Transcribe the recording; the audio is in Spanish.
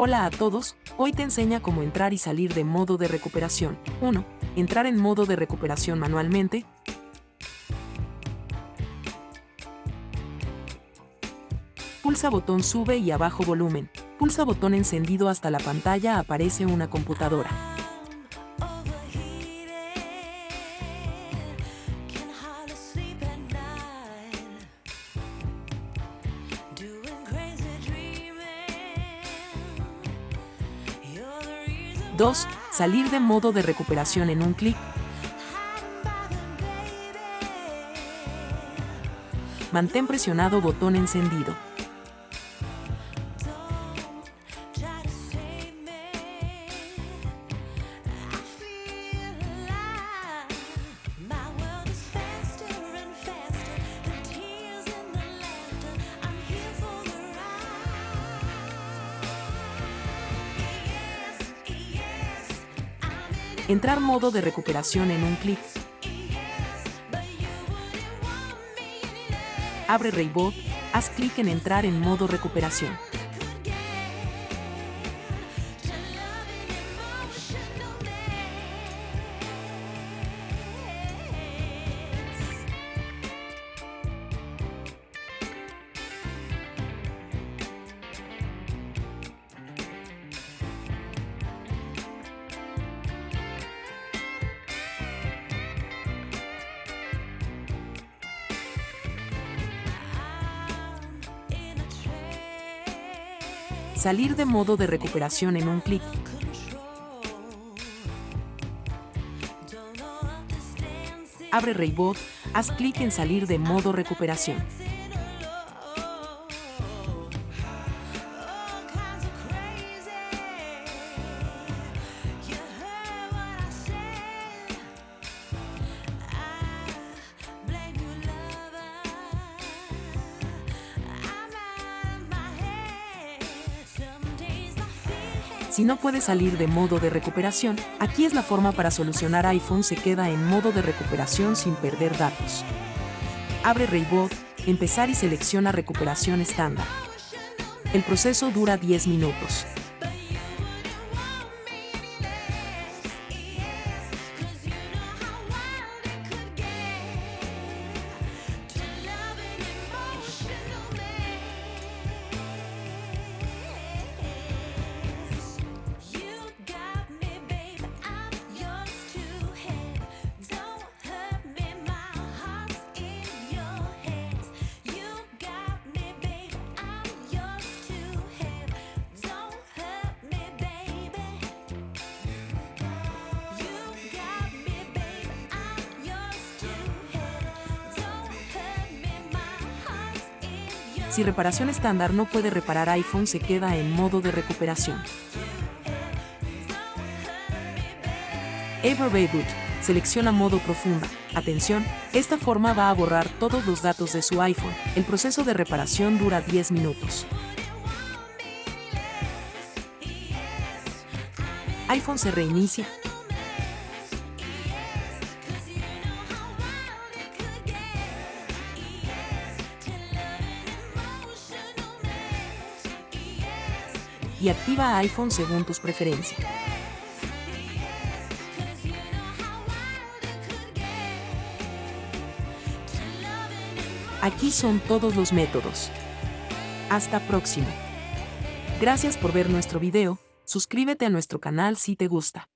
Hola a todos, hoy te enseña cómo entrar y salir de modo de recuperación. 1. Entrar en modo de recuperación manualmente. Pulsa botón sube y abajo volumen. Pulsa botón encendido hasta la pantalla aparece una computadora. Dos, Salir de modo de recuperación en un clic. Mantén presionado botón encendido. Entrar modo de recuperación en un clic. Abre Raybot, haz clic en entrar en modo recuperación. Salir de modo de recuperación en un clic. Abre Raybot, haz clic en salir de modo recuperación. Si no puede salir de modo de recuperación, aquí es la forma para solucionar iPhone se queda en modo de recuperación sin perder datos. Abre Raybot, empezar y selecciona recuperación estándar. El proceso dura 10 minutos. Si reparación estándar no puede reparar iPhone se queda en modo de recuperación. Ever Reboot. Selecciona modo profunda. Atención, esta forma va a borrar todos los datos de su iPhone. El proceso de reparación dura 10 minutos. iPhone se reinicia, y activa iPhone según tus preferencias. Aquí son todos los métodos. Hasta próximo. Gracias por ver nuestro video, suscríbete a nuestro canal si te gusta.